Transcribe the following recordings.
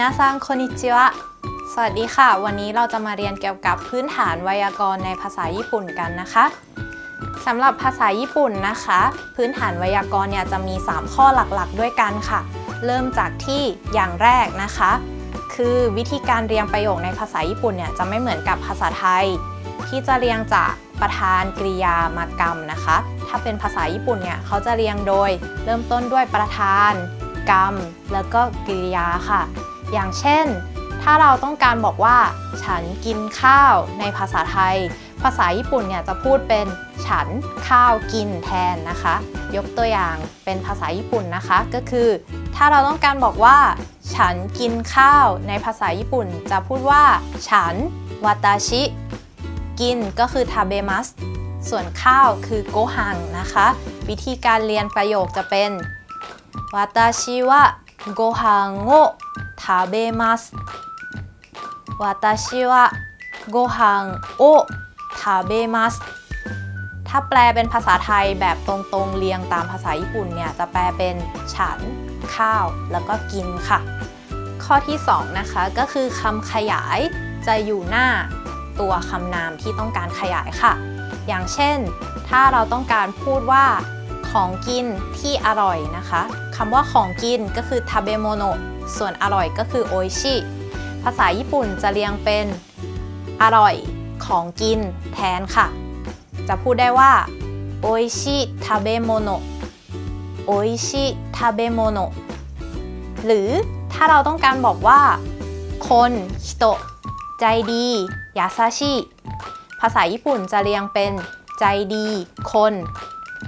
นาซังโคนิจิวะ สวัสดีค่ะ วันนี้เราจะมาเรียนเกี่ยวกับพื้นฐานไวยากรณ์ในภาษาญี่ปุ่นกันนะคะสำหรับภาษาญี่ปุ่นนะคะ พื้นฐานไวยากรณ์เนี่ยจะมี 3 ข้อหลักๆ ด้วยกันค่ะ เริ่มจากที่อย่างแรกนะคะ คือวิธีการเรียงประโยคในภาษาญี่ปุ่นเนี่ยจะไม่เหมือนกับภาษาไทย ที่จะเรียงจากประธานกริยามากรรมนะคะ ถ้าเป็นภาษาญี่ปุ่นเนี่ยเขาจะเรียงโดย เริ่มต้นด้วยประธานกรรม แล้วก็กริยาค่ะ อย่างเช่น ถ้าเราต้องการบอกว่า ฉันกินข้าวในภาษาไทย ภาษาญี่ปุ่นเนี่ยจะพูดเป็นฉันข้าวกินแทนนะคะ ยกตัวอย่างเป็นภาษาญี่ปุ่นนะคะ ก็คือ ถ้าเราต้องการบอกว่า ฉันกินข้าวในภาษาญี่ปุ่น จะพูดว่า ฉันวาตาชิกินก็คือทาเบมัสส่วนข้าวคือโกฮังนะคะ วิธีการเรียนประโยคจะเป็นวาตาชิวะ โกฮังโอทาเบมัสวาตาชิวะโกฮังโอทาเบมัสถ้าแปลเป็นภาษาไทยแบบตรงๆเรียงตามภาษาญี่ปุ่นเนี่ย จะแปลเป็นฉัน ข้าว แล้วก็กินค่ะ ข้อที่ 2 นะคะ ก็คือคำขยายจะอยู่หน้าตัวคำนามที่ต้องการขยายค่ะ อย่างเช่น ถ้าเราต้องการพูดว่าของกินที่อร่อยนะคะ คำว่าของกินก็คือ食べ物 ส่วนอร่อยก็คือ 美味しい ภาษาญี่ปุ่นจะเรียงเป็นอร่อยของกินแทนค่ะ จะพูดได้ว่า 美味しい食べ物 美味しい食べ物หรือถ้าเราต้องการบอกว่า คนฮิโตะใจดียาซาชิภาษาญี่ปุ่นจะเรียงเป็นใจดี คน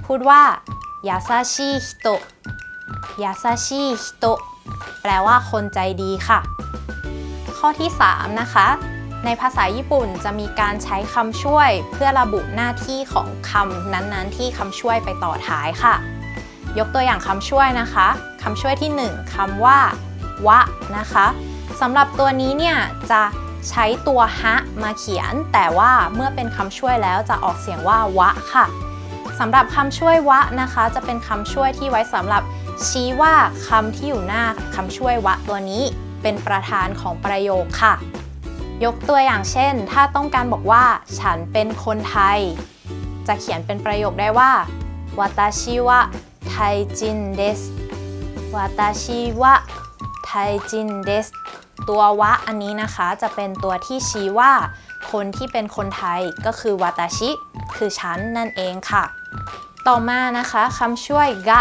พูดว่ายาซาชิฮิโตะ ยาซาชิฮิโตะแปลว่าคนใจดีค่ะ ข้อที่ 3 นะคะ ในภาษาญี่ปุ่นจะมีการใช้คำช่วยเพื่อระบุหน้าที่ของคำนั้นๆ ที่คำช่วยไปต่อท้ายค่ะ ยกตัวอย่างคำช่วยนะคะคำช่วยที่ 1คำว่า วะนะคะสำหรับตัวนี้เนี่ยจะใช้ตัวฮะมาเขียน แต่ว่าเมื่อเป็นคำช่วยแล้วจะออกเสียงว่าวะค่ะสำหรับคำช่วยวะนะคะ จะเป็นคำช่วยที่ไว้สำหรับ ชี้ว่าคำที่อยู่หน้าคำช่วยวะตัวนี้ เป็นประธานของประโยคค่ะ ยกตัวอย่างเช่น ถ้าต้องการบอกว่า ฉันเป็นคนไทย จะเขียนเป็นประโยคได้ว่าวาตาชิวะไทจินเดสวาตาชิวะไทจินเดสตัววะอันนี้นะคะจะเป็นตัวที่ชี้ว่า คนที่เป็นคนไทยก็คือวาตาชิ คือฉันนั่นเองค่ะ ต่อมานะคะคำช่วยกะ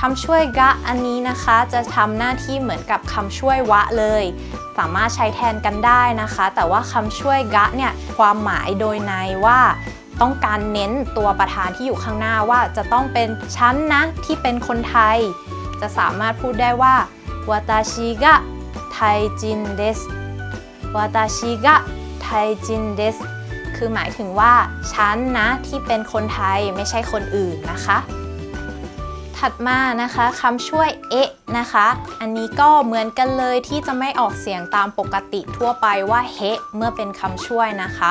คำช่วยกะอันนี้นะคะ จะทำหน้าที่เหมือนกับคำช่วยวะเลย สามารถใช้แทนกันได้นะคะ แต่ว่าคำช่วยกะเนี่ยความหมายโดยในว่าต้องการเน้นตัวประธานที่อยู่ข้างหน้าว่าจะต้องเป็นฉันนะที่เป็นคนไทย จะสามารถพูดได้ว่าวาตาชิกะไทจินเดสวาตาชิกะไทจินเดสคือหมายถึงว่า ฉันนะที่เป็นคนไทยไม่ใช่คนอื่นนะคะ ถัดมานะคะคำช่วยเอะนะคะ อันนี้ก็เหมือนกันเลยที่จะไม่ออกเสียงตามปกติทั่วไปว่าเฮเมื่อเป็นคำช่วยนะคะ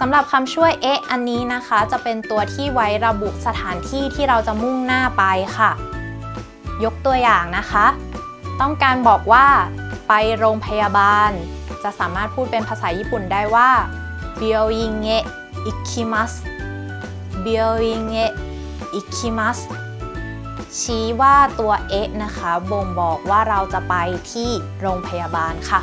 สำหรับคำช่วยเอะอันนี้นะคะ จะเป็นตัวที่ไว้ระบุสถานที่ที่เราจะมุ่งหน้าไปค่ะ ยกตัวอย่างนะคะ ต้องการบอกว่า ไปโรงพยาบาล จะสามารถพูดเป็นภาษาญี่ปุ่นได้ว่าเบียวอิงเอะอิคิมัสเบียวอิงเอะอิคิมัส ชี้ว่าตัวเอะนะคะ บ่งบอกว่าเราจะไปที่โรงพยาบาลค่ะ